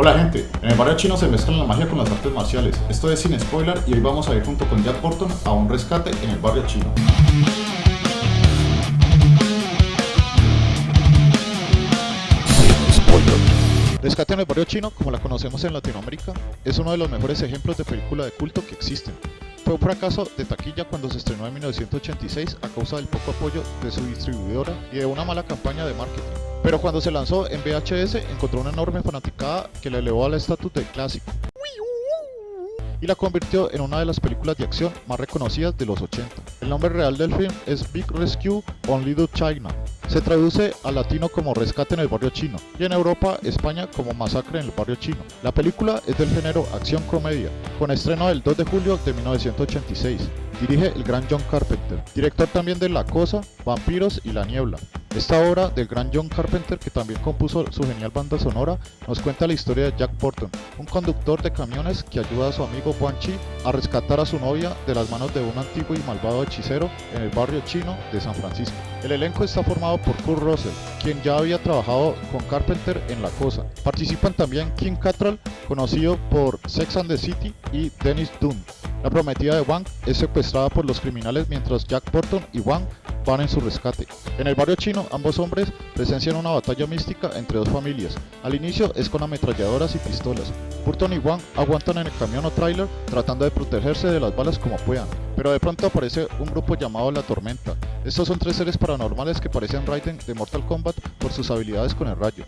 Hola gente, en el barrio chino se mezclan la magia con las artes marciales. Esto es sin spoiler y hoy vamos a ir junto con Jack Burton a un rescate en el barrio chino. Rescate en el barrio chino, como la conocemos en Latinoamérica, es uno de los mejores ejemplos de película de culto que existen. Fue un fracaso de taquilla cuando se estrenó en 1986 a causa del poco apoyo de su distribuidora y de una mala campaña de marketing. Pero cuando se lanzó en VHS encontró una enorme fanaticada que le elevó al estatus de clásico y la convirtió en una de las películas de acción más reconocidas de los 80. El nombre real del film es Big Rescue on Little China. Se traduce al latino como Rescate en el barrio chino y en Europa, España como Masacre en el barrio chino. La película es del género acción-comedia, con estreno el 2 de julio de 1986. Dirige el gran John Carpenter, director también de La Cosa, Vampiros y La Niebla. Esta obra del gran John Carpenter, que también compuso su genial banda sonora, nos cuenta la historia de Jack Burton, un conductor de camiones que ayuda a su amigo Chi a rescatar a su novia de las manos de un antiguo y malvado hechicero en el barrio chino de San Francisco. El elenco está formado por Kurt Russell, quien ya había trabajado con Carpenter en La Cosa. Participan también Kim Cattrall, conocido por Sex and the City, y Dennis Dunn. La prometida de Wang es secuestrada por los criminales mientras Jack Burton y Wang van en su rescate. En el barrio chino, ambos hombres presencian una batalla mística entre dos familias. Al inicio es con ametralladoras y pistolas. Burton y Wang aguantan en el camión o trailer tratando de protegerse de las balas como puedan, pero de pronto aparece un grupo llamado La Tormenta. Estos son tres seres paranormales que parecen Raiden de Mortal Kombat por sus habilidades con el rayo.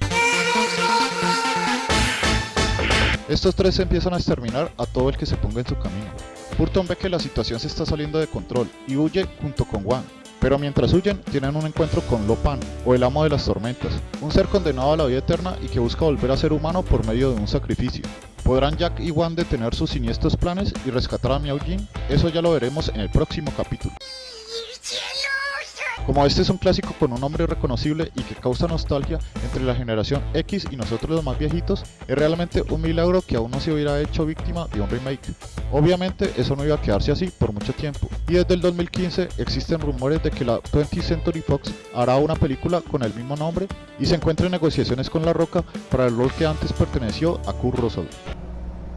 Estos tres empiezan a exterminar a todo el que se ponga en su camino. Burton ve que la situación se está saliendo de control y huye junto con Wang, pero mientras huyen, tienen un encuentro con Lopan, o el amo de las tormentas, un ser condenado a la vida eterna y que busca volver a ser humano por medio de un sacrificio. ¿Podrán Jack y Wan detener sus siniestros planes y rescatar a Miao Jin? Eso ya lo veremos en el próximo capítulo. Como este es un clásico con un nombre reconocible y que causa nostalgia entre la generación X y nosotros los más viejitos, es realmente un milagro que aún no se hubiera hecho víctima de un remake. Obviamente eso no iba a quedarse así por mucho tiempo, y desde el 2015 existen rumores de que la 20th Century Fox hará una película con el mismo nombre y se encuentra en negociaciones con La Roca para el rol que antes perteneció a Kurt Russell.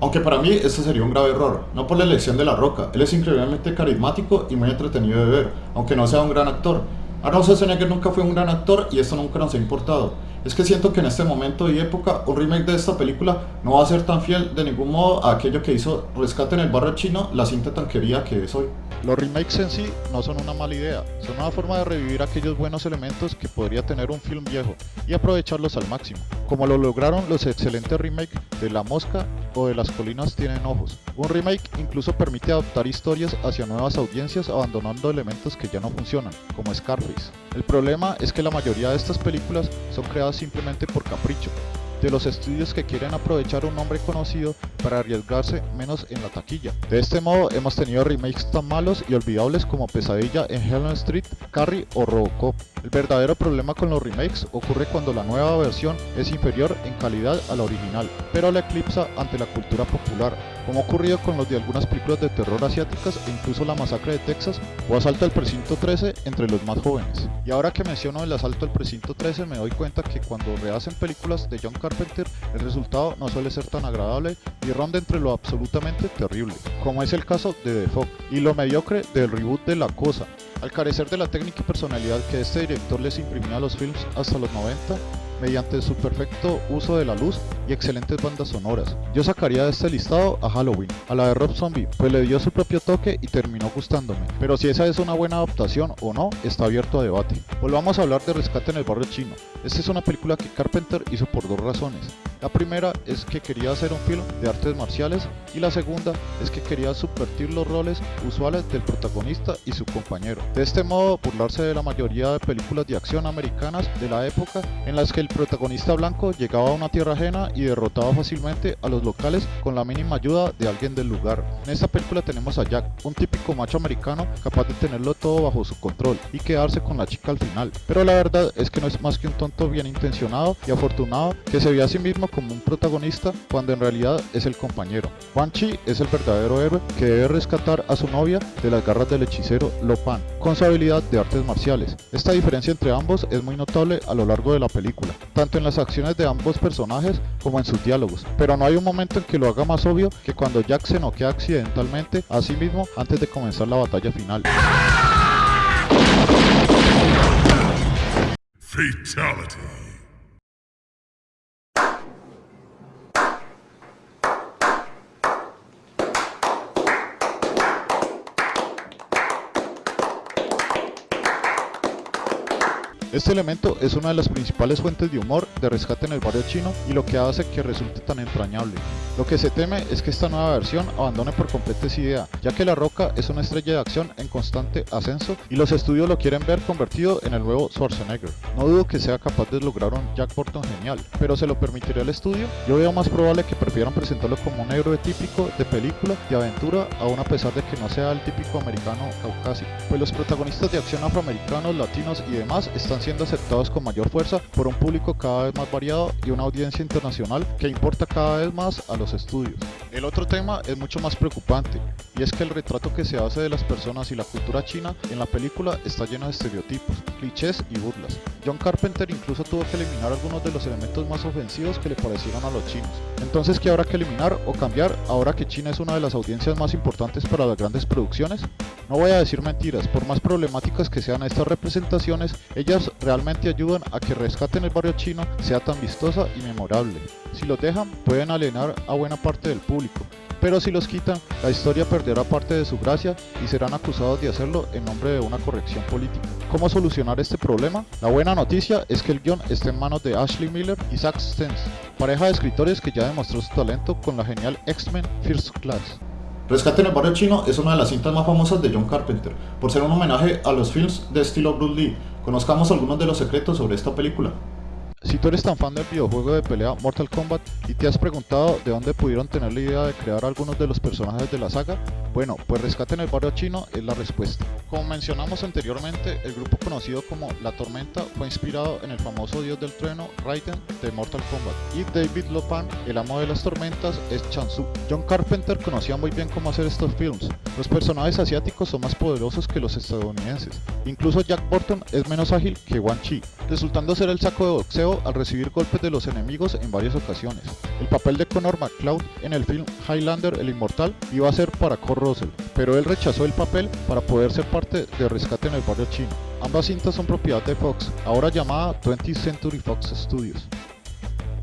Aunque para mí esto sería un grave error, no por la elección de La Roca, él es increíblemente carismático y muy entretenido de ver, aunque no sea un gran actor, Arnold Schwarzenegger nunca fue un gran actor y esto nunca nos ha importado. Es que siento que en este momento y época un remake de esta película no va a ser tan fiel de ningún modo a aquello que hizo Rescate en el barrio chino, la cinta tan querida que es hoy. Los remakes en sí no son una mala idea, son una forma de revivir aquellos buenos elementos que podría tener un film viejo y aprovecharlos al máximo, como lo lograron los excelentes remakes de La Mosca o de Las Colinas Tienen Ojos. Un remake incluso permite adaptar historias hacia nuevas audiencias abandonando elementos que ya no funcionan, como Scarface. El problema es que la mayoría de estas películas son creadas simplemente por capricho, de los estudios que quieren aprovechar un nombre conocido para arriesgarse menos en la taquilla. De este modo hemos tenido remakes tan malos y olvidables como Pesadilla en Helen Street, Carrie o Robocop. El verdadero problema con los remakes ocurre cuando la nueva versión es inferior en calidad a la original, pero la eclipsa ante la cultura popular, como ha ocurrido con los de algunas películas de terror asiáticas e incluso la masacre de Texas o Asalto al Precinto 13 entre los más jóvenes. Y ahora que menciono el Asalto al Precinto 13 me doy cuenta que cuando rehacen películas de John Carpenter el resultado no suele ser tan agradable y ronda entre lo absolutamente terrible, como es el caso de The Fog, y lo mediocre del reboot de La Cosa, al carecer de la técnica y personalidad que este director les imprimía a los films hasta los 90, mediante su perfecto uso de la luz y excelentes bandas sonoras. Yo sacaría de este listado a Halloween, a la de Rob Zombie, pues le dio su propio toque y terminó gustándome. Pero si esa es una buena adaptación o no, está abierto a debate. Volvamos a hablar de Rescate en el barrio chino. Esta es una película que Carpenter hizo por dos razones. La primera es que quería hacer un film de artes marciales y la segunda es que quería subvertir los roles usuales del protagonista y su compañero. De este modo, burlarse de la mayoría de películas de acción americanas de la época en las que el protagonista blanco llegaba a una tierra ajena y derrotaba fácilmente a los locales con la mínima ayuda de alguien del lugar. En esta película tenemos a Jack, un típico macho americano capaz de tenerlo todo bajo su control y quedarse con la chica al final. Pero la verdad es que no es más que un tonto bien intencionado y afortunado que se ve a sí mismo como un protagonista cuando en realidad es el compañero. Chi es el verdadero héroe que debe rescatar a su novia de las garras del hechicero Lo Pan, con su habilidad de artes marciales. Esta diferencia entre ambos es muy notable a lo largo de la película. tanto en las acciones de ambos personajes como en sus diálogos, pero no hay un momento en que lo haga más obvio que cuando Jack se noquea accidentalmente a sí mismo antes de comenzar la batalla final. Fatality. Este elemento es una de las principales fuentes de humor de rescate en el barrio chino y lo que hace que resulte tan entrañable. Lo que se teme es que esta nueva versión abandone por completo esa idea, ya que La Roca es una estrella de acción en constante ascenso y los estudios lo quieren ver convertido en el nuevo Schwarzenegger. No dudo que sea capaz de lograr un Jack Burton genial, pero ¿se lo permitiría el estudio? Yo veo más probable que prefieran presentarlo como un héroe típico de película de aventura, aún a pesar de que no sea el típico americano caucásico, pues los protagonistas de acción afroamericanos, latinos y demás están siendo aceptados con mayor fuerza por un público cada vez más variado y una audiencia internacional que importa cada vez más a los estudios. El otro tema es mucho más preocupante, y es que el retrato que se hace de las personas y la cultura china en la película está lleno de estereotipos, clichés y burlas. John Carpenter incluso tuvo que eliminar algunos de los elementos más ofensivos que le parecieron a los chinos. Entonces, ¿qué habrá que eliminar o cambiar ahora que China es una de las audiencias más importantes para las grandes producciones? No voy a decir mentiras, por más problemáticas que sean estas representaciones, ellas realmente ayudan a que Rescaten el barrio chino sea tan vistosa y memorable. Si los dejan, pueden alienar a buena parte del público, pero si los quitan, la historia perderá parte de su gracia y serán acusados de hacerlo en nombre de una corrección política. ¿Cómo solucionar este problema? La buena noticia es que el guion está en manos de Ashley Miller y Zack Stentz, pareja de escritores que ya demostró su talento con la genial X-Men First Class. Rescate en el barrio chino es una de las cintas más famosas de John Carpenter, por ser un homenaje a los films de estilo Bruce Lee. Conozcamos algunos de los secretos sobre esta película. Si tú eres tan fan del videojuego de pelea Mortal Kombat y te has preguntado de dónde pudieron tener la idea de crear algunos de los personajes de la saga, bueno, pues Rescate en el Barrio Chino es la respuesta. Como mencionamos anteriormente, el grupo conocido como La Tormenta fue inspirado en el famoso dios del trueno Raiden de Mortal Kombat y David Lopan, el amo de las tormentas, es Chansu. John Carpenter conocía muy bien cómo hacer estos films. Los personajes asiáticos son más poderosos que los estadounidenses. Incluso Jack Burton es menos ágil que Wan Chi, resultando ser el saco de boxeo al recibir golpes de los enemigos en varias ocasiones. El papel de Connor McCloud en el film Highlander el Inmortal iba a ser para Kurt Russell, pero él rechazó el papel para poder ser parte de Rescate en el Barrio Chino. Ambas cintas son propiedad de Fox, ahora llamada 20th Century Fox Studios.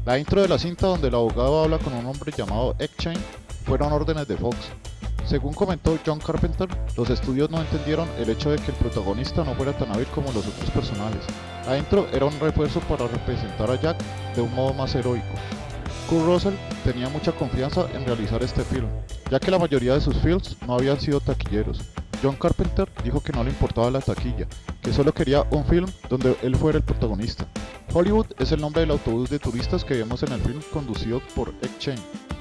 La intro de la cinta donde el abogado habla con un hombre llamado Egg Chain fueron órdenes de Fox, según comentó John Carpenter, los estudios no entendieron el hecho de que el protagonista no fuera tan hábil como los otros personajes. Adentro era un refuerzo para representar a Jack de un modo más heroico. Kurt Russell tenía mucha confianza en realizar este film, ya que la mayoría de sus films no habían sido taquilleros. John Carpenter dijo que no le importaba la taquilla, que solo quería un film donde él fuera el protagonista. Hollywood es el nombre del autobús de turistas que vemos en el film conducido por Egg Chain.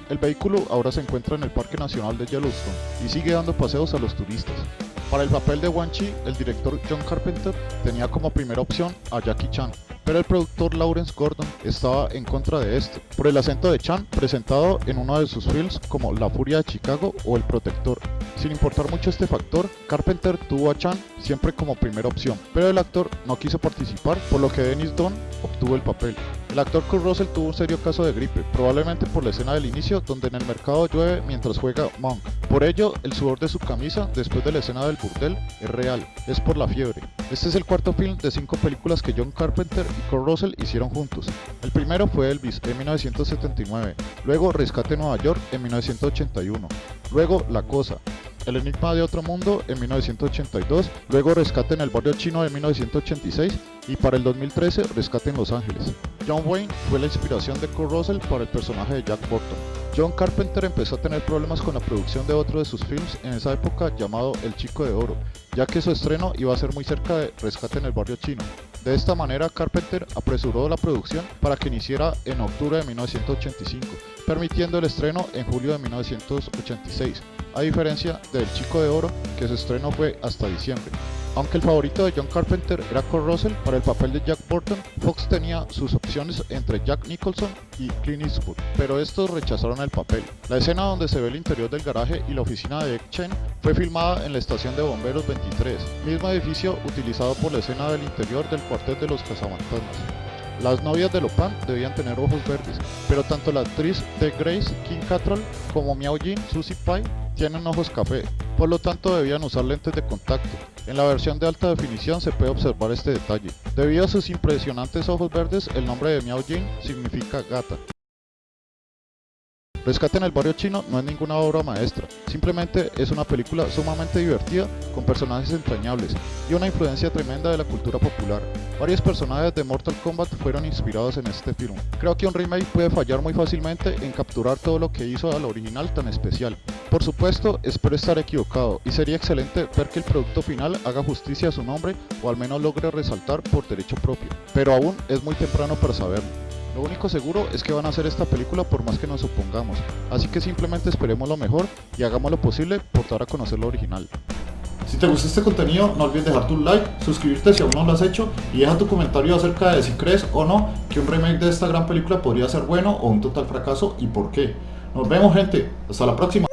El vehículo ahora se encuentra en el Parque Nacional de Yellowstone y sigue dando paseos a los turistas. Para el papel de Wan Chi, el director John Carpenter tenía como primera opción a Jackie Chan, pero el productor Lawrence Gordon estaba en contra de esto, por el acento de Chan presentado en uno de sus films como La Furia de Chicago o El Protector. Sin importar mucho este factor, Carpenter tuvo a Chan siempre como primera opción, pero el actor no quiso participar, por lo que Dennis Dunn obtuvo el papel. El actor Kurt Russell tuvo un serio caso de gripe, probablemente por la escena del inicio donde en el mercado llueve mientras juega Monk. Por ello, el sudor de su camisa después de la escena del burdel es real, es por la fiebre. Este es el cuarto film de cinco películas que John Carpenter y Kurt Russell hicieron juntos. El primero fue Elvis en 1979, luego Rescate Nueva York en 1981, luego La Cosa, el Enigma de Otro Mundo en 1982, luego Rescate en el Barrio Chino en 1986 y para el 2013 Rescate en Los Ángeles. John Wayne fue la inspiración de Kurt Russell para el personaje de Jack Burton. John Carpenter empezó a tener problemas con la producción de otro de sus films en esa época llamado El Chico de Oro, ya que su estreno iba a ser muy cerca de Rescate en el Barrio Chino. De esta manera Carpenter apresuró la producción para que iniciara en octubre de 1985, permitiendo el estreno en julio de 1986 a diferencia del Chico de Oro, que su estreno fue hasta diciembre. Aunque el favorito de John Carpenter era Kurt Russell para el papel de Jack Burton, Fox tenía sus opciones entre Jack Nicholson y Clint Eastwood, pero estos rechazaron el papel. La escena donde se ve el interior del garaje y la oficina de Egg Chen fue filmada en la estación de bomberos 23, mismo edificio utilizado por la escena del interior del cuartel de los cazafantasmas. Las novias de Lopan debían tener ojos verdes, pero tanto la actriz de Grace, King Cattrall, como Miao Jin, Susie Pai, tienen ojos café, por lo tanto debían usar lentes de contacto. En la versión de alta definición se puede observar este detalle. Debido a sus impresionantes ojos verdes, el nombre de Miao Jin significa gata. Rescate en el barrio chino no es ninguna obra maestra, simplemente es una película sumamente divertida con personajes entrañables y una influencia tremenda de la cultura popular. Varios personajes de Mortal Kombat fueron inspirados en este film. Creo que un remake puede fallar muy fácilmente en capturar todo lo que hizo al original tan especial. Por supuesto, espero estar equivocado y sería excelente ver que el producto final haga justicia a su nombre o al menos logre resaltar por derecho propio, pero aún es muy temprano para saberlo. Lo único seguro es que van a hacer esta película por más que nos opongamos, así que simplemente esperemos lo mejor y hagamos lo posible por dar a conocer lo original. Si te gustó este contenido, no olvides dejar tu like, suscribirte si aún no lo has hecho y deja tu comentario acerca de si crees o no que un remake de esta gran película podría ser bueno o un total fracaso y por qué. Nos vemos gente, hasta la próxima.